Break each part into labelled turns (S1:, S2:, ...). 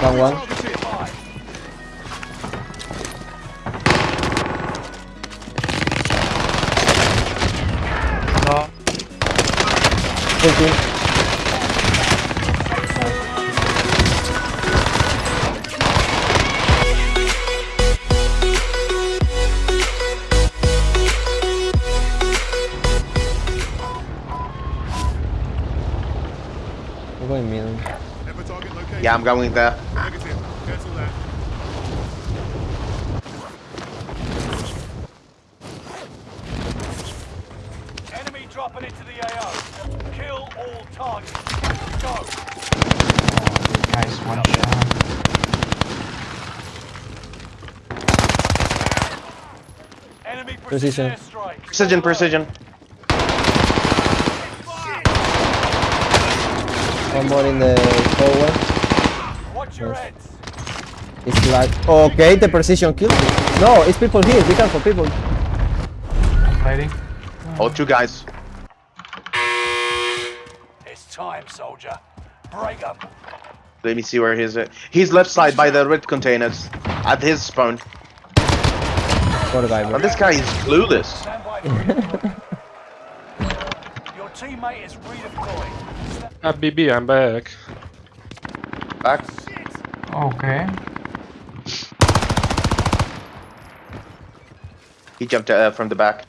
S1: Down one.
S2: No.
S1: Full team. I'm going middle.
S3: Ever target location.
S4: Yeah, I'm going there.
S3: That.
S5: Enemy dropping into the AO. Kill all targets. Go.
S2: Nice one shot.
S5: Enemy
S1: Precision.
S5: precision.
S4: Precision, precision.
S1: One more in the hallway.
S5: Watch your
S1: Yes.
S5: heads.
S1: It's like okay, the precision kill. No, it's people here. Be careful, people.
S2: Fighting.
S4: Oh, two guys.
S5: It's time, soldier. Break up.
S4: Let me see where he's at. Uh, he's left side by the red containers. At his spawn.
S1: Poor guy, bro.
S4: And this guy is clueless.
S5: Stand by for redeployment. Your teammate is redeploying. Sta-
S6: Ah, BB, I'm back.
S4: Back.
S2: Okay.
S4: He jumped uh, from the back.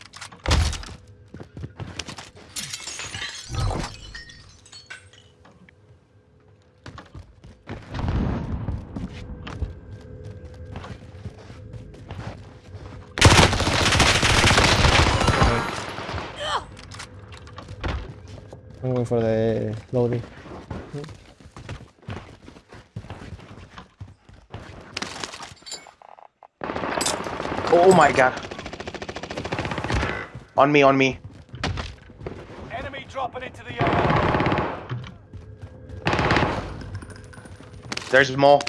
S1: I'm going for the loading.
S4: Oh my god. On me, on me.
S5: Enemy dropping into the AO.
S4: There's more.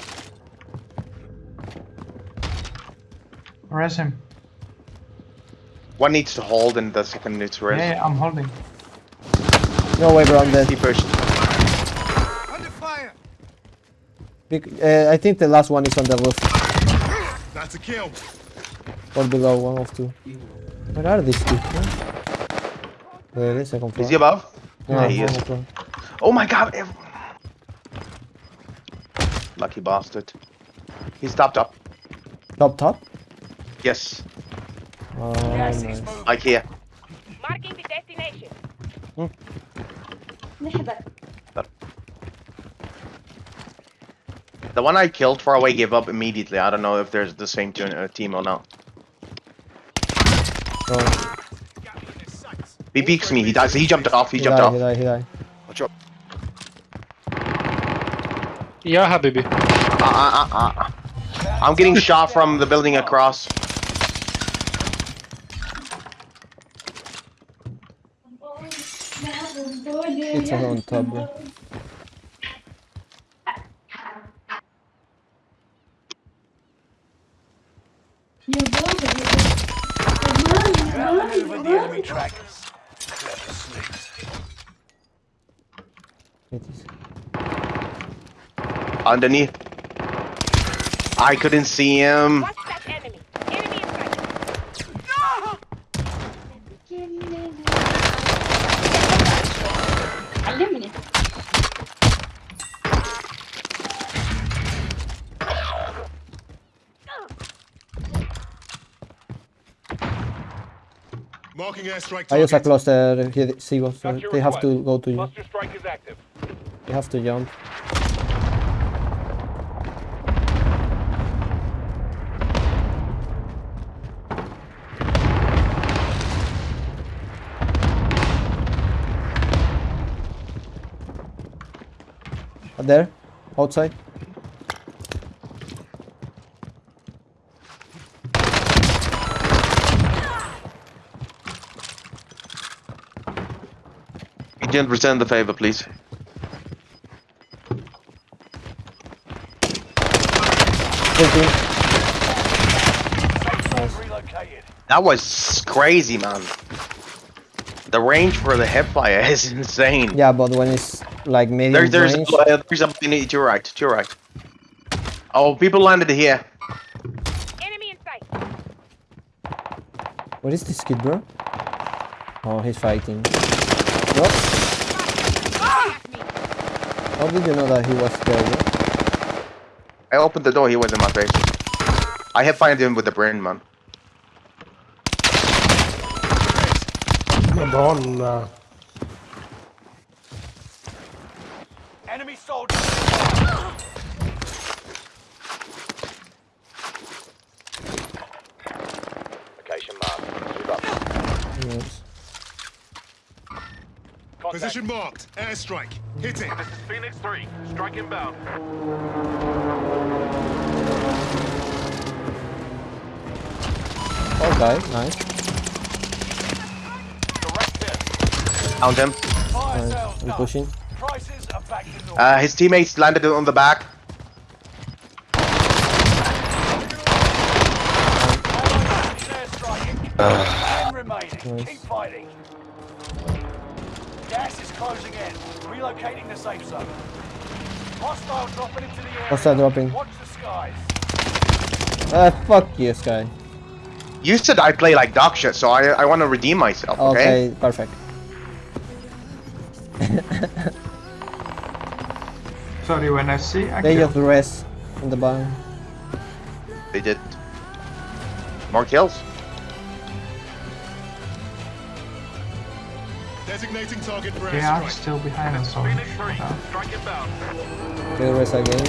S2: Res him.
S4: One needs to hold and the second needs to
S2: Yeah, yeah, I'm holding.
S1: No way, bro. I'm dead.
S4: He pushed.
S3: Under fire.
S1: Bec- uh, I think the last one is on the roof
S3: That's a kill.
S1: or below, one of two. Where are these two? huh? There is second floor.
S4: Is he above?
S1: Yeah,
S4: Yeah, he is.
S1: floor.
S4: Oh my god. Lucky bastard. He's topped up.
S1: Top, top.
S4: Yes.
S1: Oh,
S5: Gas
S1: nice.
S5: is.
S4: Like here.
S7: Marking the destination.
S4: The one I killed far away gave up immediately. I don't know if there's the same uh, team or not.
S1: Oh,
S4: He peeks me. He dies. He jumped off. He
S1: he
S4: jumped
S1: died,
S4: off.
S1: he died, he died.
S6: Yeah, Habibi.
S4: Uh, uh, uh, uh. I'm getting shot from the building across.
S1: It's on top, bro.
S5: Outmaneuvered the enemy trackers.
S4: Underneath. I couldn't see him.
S3: Marking airstrike
S1: I use a cluster here, Sigo, so
S5: Got your
S1: they have to go to you.
S5: Cluster strike is active.
S1: They have to jump. There, outside.
S4: Agent, return the favor, please.
S1: Full team.
S5: Safe zone relocated.
S4: That was crazy, man. The range for the hipfire is insane.
S1: Yeah, but when it's like medium
S4: There, there's,
S1: range,
S4: uh, there's something to your right, to your right. Oh, people landed here.
S7: Enemy in sight.
S1: What is this kid, bro? Oh, he's fighting. What? How did you know that he was there, bro?
S4: I opened the door, he was in my face. I have fired him with the brain, man.
S8: Madonna.
S5: Enemy soldier. Location marked. Move up.
S1: Yes.
S5: Contact.
S3: Position marked. Airstrike. Hit it.
S5: This is Phoenix 3. Strike inbound.
S1: Okay, nice.
S5: Direct hit.
S4: Found him.
S5: Fire
S1: Nice. I'm pushing.
S5: Prices are back to normal.
S4: Uh, his teammates landed on the back.
S5: Ten remaining.
S1: Nice.
S5: Keep fighting. Gas is closing in. Relocating the safe zone. Hostile dropping into the area.
S1: Hostile dropping.
S5: Watch the skies.
S1: Ah, fuck you, Sky.
S4: You said I play like dog shit, so I I want to redeem myself. Okay.
S1: Okay, perfect.
S2: Sorry, when I see I
S1: They
S2: kill.
S1: just rest in the barn.
S4: They did. More kills.
S3: Designating target for
S2: They are still behind us, so
S5: Phoenix 3.
S2: shut up.
S5: Strike inbound.
S1: They rest again.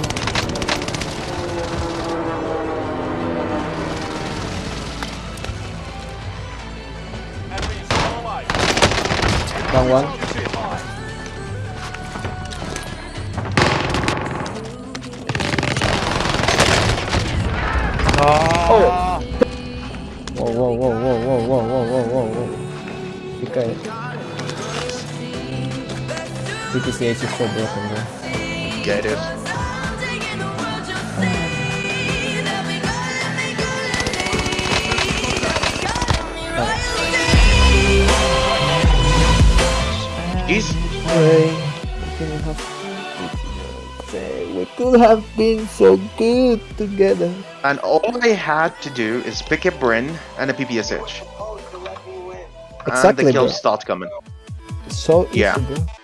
S5: Enemy is still alive.
S1: Down one.
S5: Target high.
S1: Whoa, whoa, whoa, whoa, whoa, whoa, whoa, whoa, whoa, whoa. PPSH is so broken, bro.
S4: Yeah, it.
S1: Hey, we could have we could have been so good together.
S4: And all I had to do is pick a Bren and a PPSH. And
S1: Exactly,
S4: the
S1: bro.
S4: kills start coming.
S1: So easy,
S4: Yeah.
S1: bro.